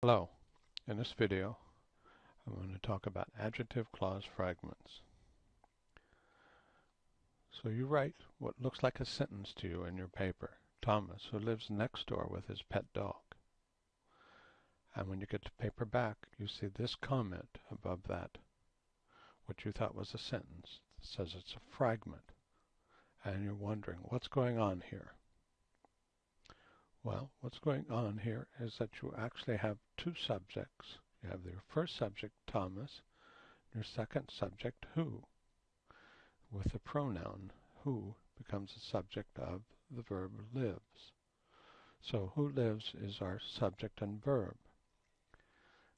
Hello. In this video, I'm going to talk about adjective clause fragments. So you write what looks like a sentence to you in your paper. Thomas, who lives next door with his pet dog. And when you get the paper back, you see this comment above that, what you thought was a sentence. Says it's a fragment. And you're wondering, what's going on here? Well, what's going on here is that you actually have two subjects. You have your first subject, Thomas, your second subject, who. With the pronoun who becomes the subject of the verb lives. So who lives is our subject and verb.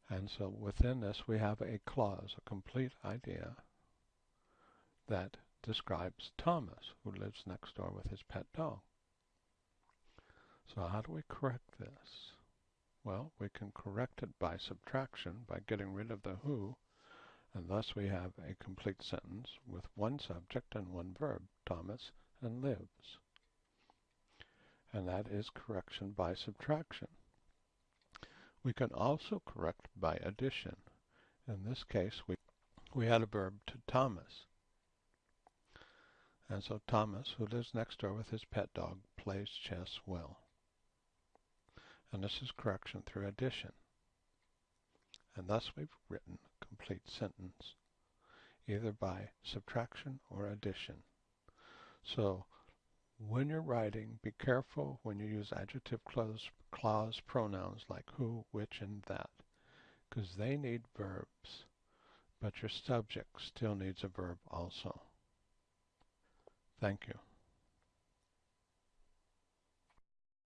And so within this we have a clause, a complete idea that describes Thomas, who lives next door with his pet dog. So how do we correct this? Well, we can correct it by subtraction, by getting rid of the who, and thus we have a complete sentence with one subject and one verb, Thomas and lives. And that is correction by subtraction. We can also correct by addition. In this case, we, we add a verb to Thomas. And so Thomas, who lives next door with his pet dog, plays chess well and this is correction through addition. And thus we've written a complete sentence, either by subtraction or addition. So when you're writing, be careful when you use adjective clause, clause pronouns like who, which, and that, because they need verbs, but your subject still needs a verb also. Thank you.